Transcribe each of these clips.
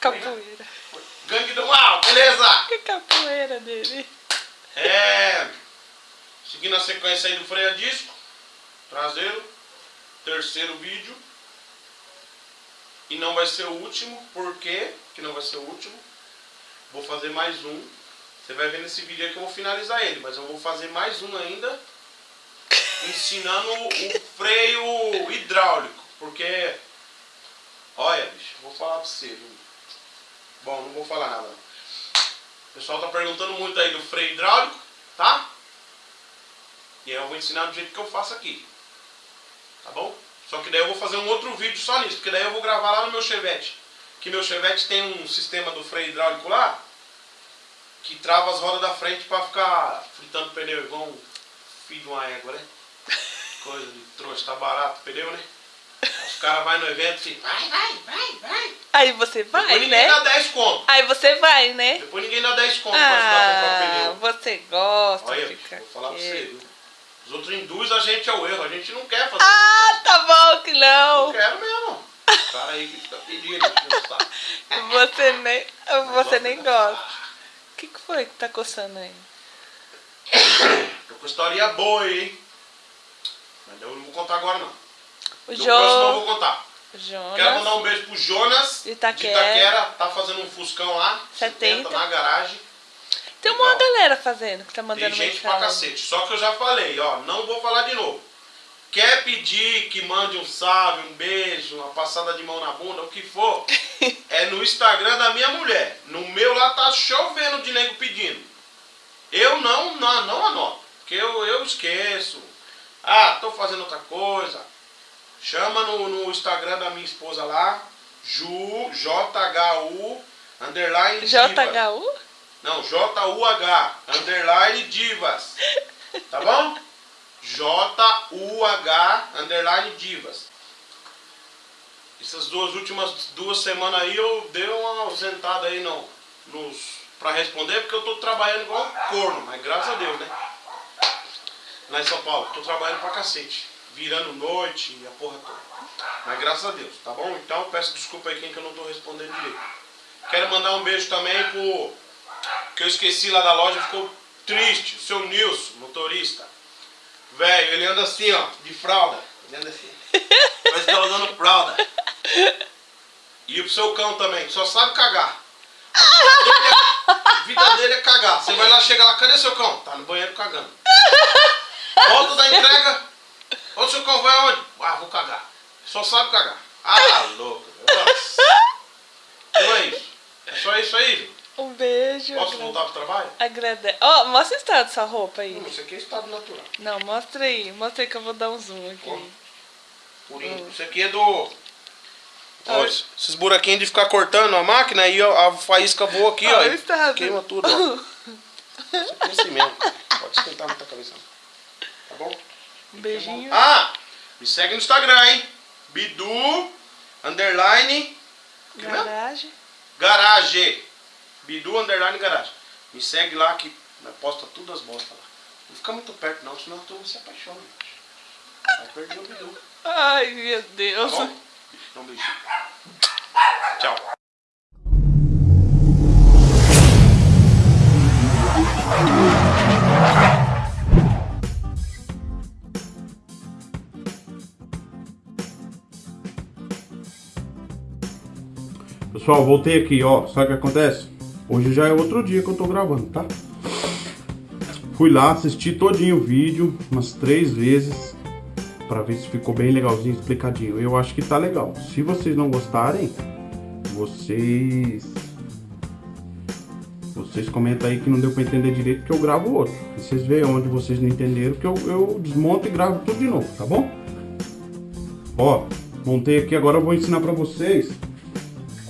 Capoeira. Gangue do mal, beleza? Que capoeira dele. É. Seguindo a sequência aí do freio a disco. Traseiro. Terceiro vídeo. E não vai ser o último. Por quê que não vai ser o último? Vou fazer mais um. Você vai ver nesse vídeo aí que eu vou finalizar ele. Mas eu vou fazer mais um ainda. Ensinando o freio hidráulico. Porque. Olha, bicho, vou falar pra você. Viu? Bom, não vou falar nada. O pessoal tá perguntando muito aí do freio hidráulico, tá? E aí eu vou ensinar do jeito que eu faço aqui. Tá bom? Só que daí eu vou fazer um outro vídeo só nisso, porque daí eu vou gravar lá no meu Chevette. Que meu Chevette tem um sistema do freio hidráulico lá, que trava as rodas da frente pra ficar fritando pneu igual um filho de uma égua, né? Coisa de trouxa, tá barato o pneu, né? Os caras vão no evento e ficam, vai, vai, vai, vai. Aí você vai, Depois ninguém né? dá 10 conto. Aí você vai, né? Depois ninguém dá 10 conto pra ajudar a comprar Ah, pneu. você gosta Olha, vou falar pra você, viu? Os outros induzem a gente ao erro, a gente não quer fazer Ah, tá bom que isso. não. Não quero mesmo. O cara aí que fica pedindo, que não sabe. Você nem, você nem gosta. O que, que foi que tá coçando aí? Tô com historinha boa hein? Mas eu não vou contar agora não. O próximo eu vou contar. Quero mandar Jonas. um beijo pro Jonas De Itaquera. de Itaquera. Tá fazendo um Fuscão lá. 70. na garagem. Tem uma Legal. galera fazendo que tá Tem mandando gente pra mensagem. cacete. Só que eu já falei, ó, não vou falar de novo. Quer pedir que mande um salve, um beijo, uma passada de mão na bunda, o que for, é no Instagram da minha mulher. No meu lá tá chovendo de nego pedindo. Eu não, não, não anoto, porque eu, eu esqueço. Ah, tô fazendo outra coisa. Chama no, no Instagram da minha esposa lá, Ju, J-H-U, underline Diva. JHU? Não, J-U-H, underline divas. Tá bom? J-U-H, underline divas. Essas duas últimas duas semanas aí eu dei uma ausentada aí no, nos, pra responder, porque eu tô trabalhando igual um corno, mas graças a Deus, né? Lá em São Paulo, tô trabalhando pra cacete. Virando noite e a porra toda. Mas graças a Deus, tá bom? Então peço desculpa aí quem que eu não tô respondendo direito. Quero mandar um beijo também pro que eu esqueci lá da loja, ficou triste. O seu Nilson, motorista. Velho, ele anda assim, ó, de fralda. Ele anda assim. Que tá usando fralda. E o seu cão também, que só sabe cagar. A vida dele é cagar. Você vai lá, chega lá, cadê seu cão? Tá no banheiro cagando. Volta da entrega. Ô, seu cão vai aonde? Ah, vou cagar. Só sabe cagar. Ah, louco. Nossa. Então é isso. É só isso aí. Um beijo. Posso agrade- voltar pro trabalho? Agrade... Ó, mostra o estado dessa roupa aí. Não, isso aqui é estado natural. Não, mostra aí. Mostra aí que eu vou dar um zoom aqui. Ó. Purinho. Isso aqui é do. Ó, es- esses buraquinhos de ficar cortando a máquina aí ó, a faísca voa aqui, ó. Olha e estado. Queima tudo, ó. Isso aqui é assim mesmo. Pode esquentar muita cabeça. Tá bom? Um beijinho. Ah! Me segue no Instagram, hein? Bidu underline? Garagem. garage. Bidu underline garage. Me segue lá que posta tudo as bostas lá. Não fica muito perto não, senão tu se apaixona. Vai perder o Bidu. Ai, meu Tá Deus. bom? Então, beijinho. Pessoal, voltei aqui, ó. Sabe o que acontece? Hoje já é outro dia que eu tô gravando, tá? Fui lá, assisti todinho o vídeo, umas três vezes, pra ver se ficou bem legalzinho, explicadinho. Eu acho que tá legal. Se vocês não gostarem, vocês... Vocês comentam aí que não deu pra entender direito que eu gravo outro. E vocês veem onde vocês não entenderam que eu, eu desmonto e gravo tudo de novo, tá bom? Ó, montei aqui, agora eu vou ensinar pra vocês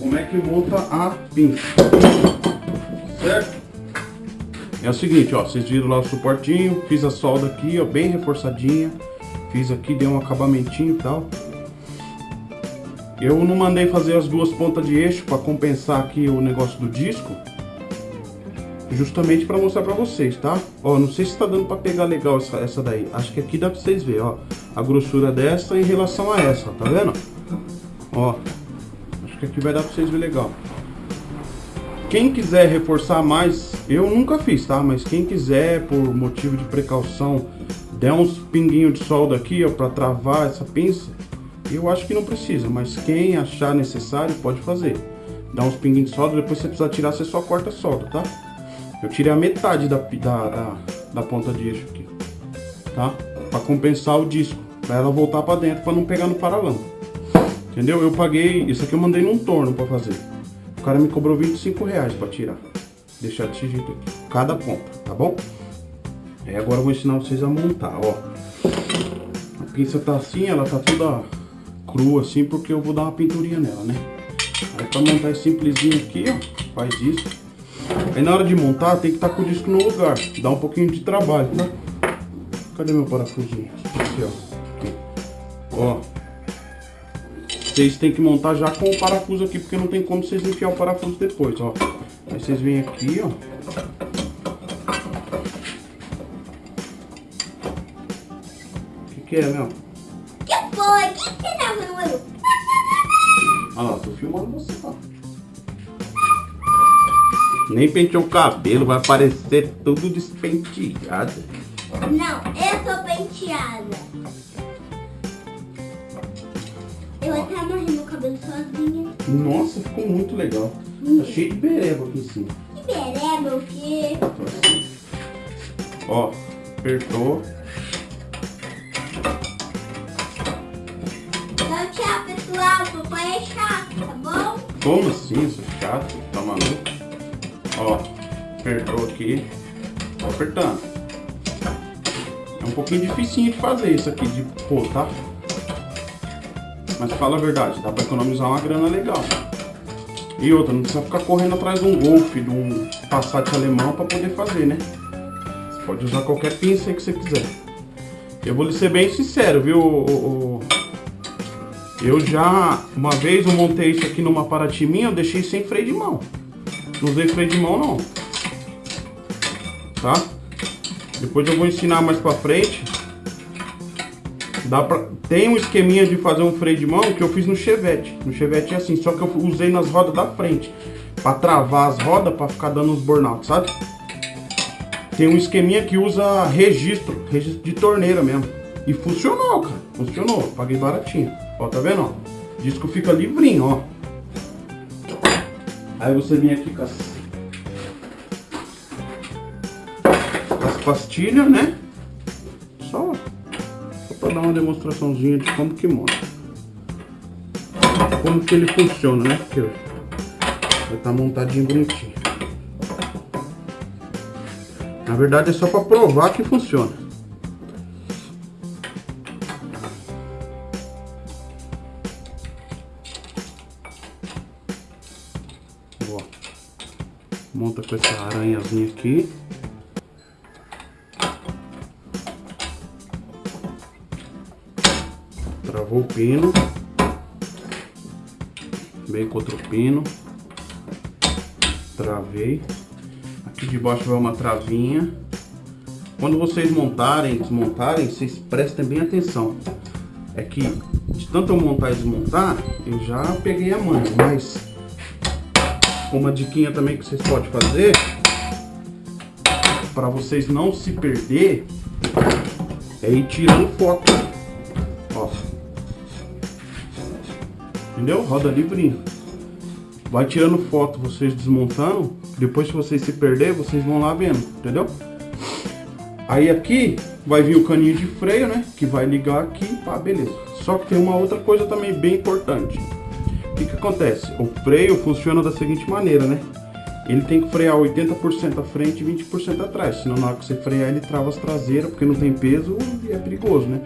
como é que monta a pinça. Certo? É o seguinte, ó, vocês viram lá o suportinho, fiz a solda aqui, ó, bem reforçadinha. Fiz aqui, dei um acabamentinho e tal. Eu não mandei fazer as duas pontas de eixo para compensar aqui o negócio do disco. Justamente para mostrar para vocês, tá? Ó, não sei se tá dando para pegar legal essa, essa daí. Acho que aqui dá para vocês verem, ó. A grossura dessa em relação a essa, tá vendo? Ó, que aqui vai dar para vocês verem legal. quem quiser reforçar mais, eu nunca fiz, tá? Mas quem quiser, por motivo de precaução, der uns pinguinhos de solda aqui, ó, pra travar essa pinça, eu acho que não precisa, mas quem achar necessário pode fazer. Dá uns pinguinhos de solda, depois você precisar tirar, você só corta a solda, tá? Eu tirei a metade da, da, da, da ponta de eixo aqui, tá? Pra compensar o disco, pra ela voltar pra dentro, pra não pegar no paralama. Entendeu? Eu paguei, isso aqui eu mandei num torno pra fazer. O cara me cobrou 25 reais pra tirar. Deixar desse jeito aqui, cada ponta, tá bom? Aí agora eu vou ensinar vocês a montar, ó. A pinça tá assim, ela tá toda crua assim, porque eu vou dar uma pinturinha nela, né? Aí pra montar esse simplesinho aqui, ó, faz isso. Aí na hora de montar tem que estar tá com o disco no lugar, dá um pouquinho de trabalho, tá? Cadê meu parafusinho? Aqui, ó. Ó. Vocês tem que montar já com o parafuso aqui, porque não tem como vocês enfiar o parafuso depois, ó. Aí vocês vêm aqui, ó. O que, que é, meu? Que foi? O que você tá fazendo? Olha lá, tô filmando você, ó. Nem penteou o cabelo, vai parecer tudo despenteado. Não, eu sou penteada. Amarrei meu cabelo sozinha. Nossa, ficou muito legal. Tá cheio de bereba aqui em cima. Que bereba o quê? Ó, apertou. Então tchau, pessoal. Papai é chato, tá bom? Como assim, isso é chato? Tá maluco? Ó, apertou aqui. Tô apertando. É um pouquinho dificinho de fazer isso aqui de pôr, tá? Mas fala a verdade, dá pra economizar uma grana legal. E outra, não precisa ficar correndo atrás de um Golf, de um Passat alemão pra poder fazer, né? Você pode usar qualquer pinça que você quiser. Eu vou lhe ser bem sincero, viu? Eu já, uma vez eu montei isso aqui numa Paraty minha, eu deixei sem freio de mão. Não usei freio de mão não. Tá? Depois eu vou ensinar mais pra frente. Dá pra... Tem um esqueminha de fazer um freio de mão que eu fiz no Chevette. No Chevette é assim, só que eu usei nas rodas da frente. Pra travar as rodas, pra ficar dando uns burnout, sabe? Tem um esqueminha que usa registro, registro de torneira mesmo. E funcionou, cara. Funcionou. Paguei baratinho. Ó, tá vendo? Ó? O disco fica livrinho, ó. Aí você vem aqui com as, com as pastilhas, né? Uma demonstraçãozinha de como que monta. Como que ele funciona, né? Porque vai estar montadinho bonitinho. Na verdade é só pra provar que funciona. Ó. Monta com essa aranhazinha aqui. Travou o pino. Vem com outro pino. Travei. Aqui de baixo vai uma travinha. Quando vocês montarem, desmontarem, vocês prestem bem atenção. É que de tanto eu montar e desmontar, eu já peguei a manha, mas uma diquinha também que vocês podem fazer para vocês não se perder é ir tirando foto. Entendeu? Roda livrinho. Vai tirando foto, vocês desmontando. Depois se vocês se perder, vocês vão lá vendo, entendeu? Aí aqui vai vir o caninho de freio, né? Que vai ligar aqui, pá, beleza. Só que tem uma outra coisa também bem importante. O que que acontece? O freio funciona da seguinte maneira, né? Ele tem que frear 80% à frente e 20% atrás. Senão na hora que você frear ele trava as traseiras, porque não tem peso e é perigoso, né?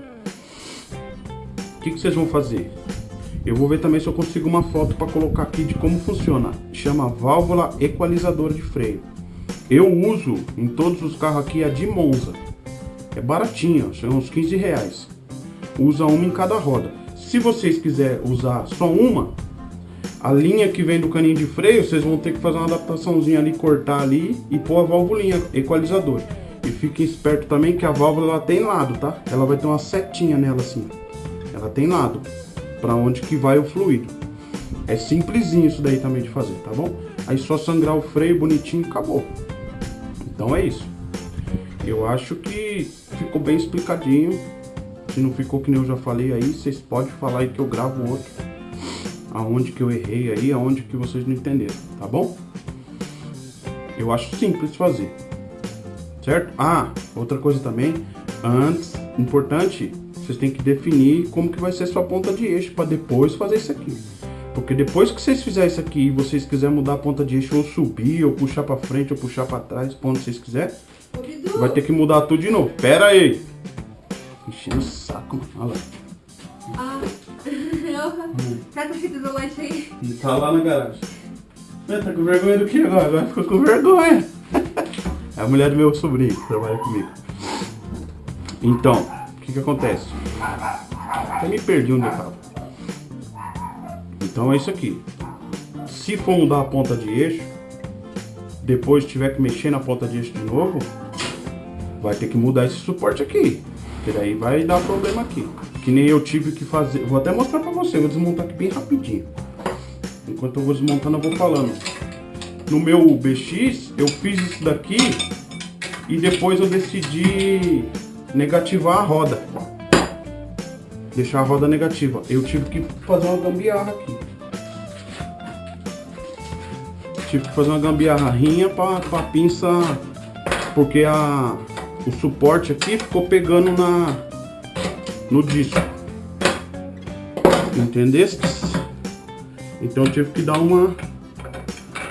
O que, que vocês vão fazer? Eu vou ver também se eu consigo uma foto para colocar aqui de como funciona. Chama válvula equalizadora de freio. Eu uso em todos os carros aqui a de Monza. É baratinho, ó, são uns 15 reais. Usa uma em cada roda. Se vocês quiserem usar só uma, a linha que vem do caninho de freio, vocês vão ter que fazer uma adaptaçãozinha ali, cortar ali e pôr a válvulinha equalizador. E fiquem esperto também que a válvula ela tem lado, tá? Ela vai ter uma setinha nela assim. Ela tem lado para onde que vai o fluido. É simplesinho isso daí também de fazer, tá bom? Aí só sangrar o freio bonitinho e acabou. Então é isso. Eu acho que ficou bem explicadinho. Se não ficou que nem eu já falei aí, vocês podem falar aí que eu gravo outro. Aonde que eu errei aí, aonde que vocês não entenderam, tá bom? Eu acho simples fazer. Certo? Ah, outra coisa também. Antes, importante, vocês têm que definir como que vai ser sua ponta de eixo para depois fazer isso aqui. Porque depois que vocês fizerem isso aqui e vocês quiserem mudar a ponta de eixo ou subir, ou puxar para frente, ou puxar para trás, onde vocês quiserem, vai ter que mudar tudo de novo. Pera aí! Enchendo o saco, mano. Olha lá. Ah, eu... Tá com fita isolante aí? Ele tá lá na garagem. É, tá com vergonha do que agora? Agora ficou com vergonha. É a mulher do meu sobrinho que trabalha comigo. Então, o que que acontece? Até me perdi onde eu tava. Então é isso aqui. Se for mudar a ponta de eixo, depois tiver que mexer na ponta de eixo de novo, vai ter que mudar esse suporte aqui. Porque daí vai dar problema aqui. Que nem eu tive que fazer. Vou até mostrar pra você, vou desmontar aqui bem rapidinho. Enquanto eu vou desmontando, eu vou falando. No meu BX, eu fiz isso daqui e depois eu decidi negativar a roda. Deixar a roda negativa. Eu tive que fazer uma gambiarra aqui. Tive que fazer uma gambiarrinha pra pinça, porque a, o suporte aqui ficou pegando na, no disco. Entendeste? Então eu tive que dar uma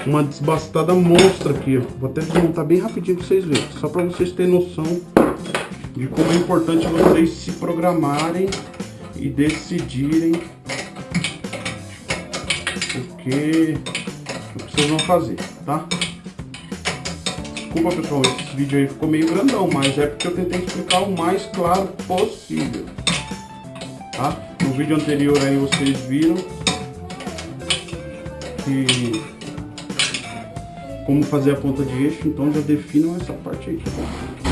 uma desbastada monstra aqui, ó. Vou até desmontar bem rapidinho pra vocês verem. Só pra vocês terem noção de como é importante vocês se programarem e decidirem o que, vocês vão fazer, tá? Desculpa pessoal, esse vídeo aí ficou meio grandão, mas é porque eu tentei explicar o mais claro possível, tá? No vídeo anterior aí vocês viram que como fazer a ponta de eixo, então já definam essa parte aí, tá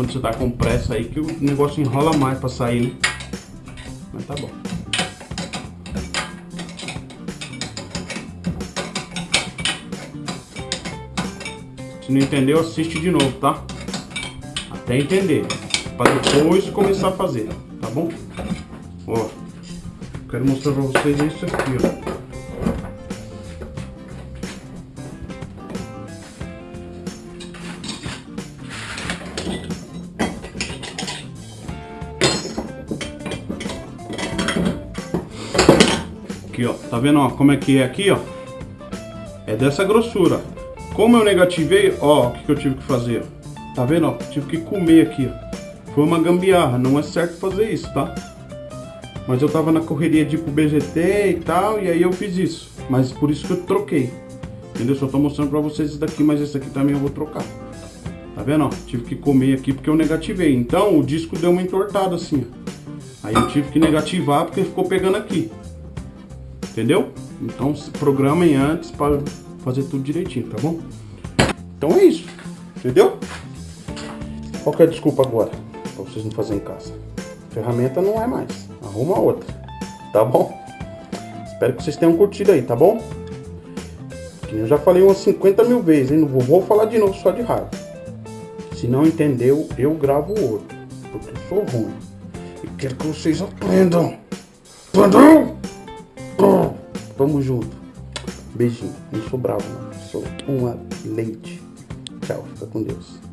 Quando você tá com pressa aí que o negócio enrola mais pra sair, né? Mas tá bom. Se não entendeu, assiste de novo, tá? Até entender. Pra depois começar a fazer, tá bom? Ó, quero mostrar pra vocês isso aqui, ó. Tá vendo, ó, como é que é aqui, ó? É dessa grossura. Como eu negativei, ó, o que, que eu tive que fazer? Tá vendo, ó? Tive que comer aqui, ó. Foi uma gambiarra, não é certo fazer isso, tá? Mas eu tava na correria de ir pro BGT e tal, e aí eu fiz isso. Mas por isso que eu troquei. Entendeu? Só tô mostrando pra vocês isso daqui, mas esse aqui também eu vou trocar. Tá vendo, ó? Tive que comer aqui porque eu negativei. Então, o disco deu uma entortada assim, ó. Aí eu tive que negativar porque ficou pegando aqui. Entendeu? Então se programem antes para fazer tudo direitinho, tá bom? Então é isso. Entendeu? Qual que é a desculpa agora? Pra vocês não fazerem em casa. Ferramenta não é mais. Arruma outra. Tá bom? Espero que vocês tenham curtido aí, tá bom? Eu já falei umas 50 mil vezes, hein? Não vou, falar de novo só de raiva. Se não entendeu, eu gravo outro. Porque eu sou ruim. E quero que vocês aprendam. Entendeu? Tamo junto. Beijinho. Não sou bravo, não. Sou uma leite. Tchau. Fica com Deus.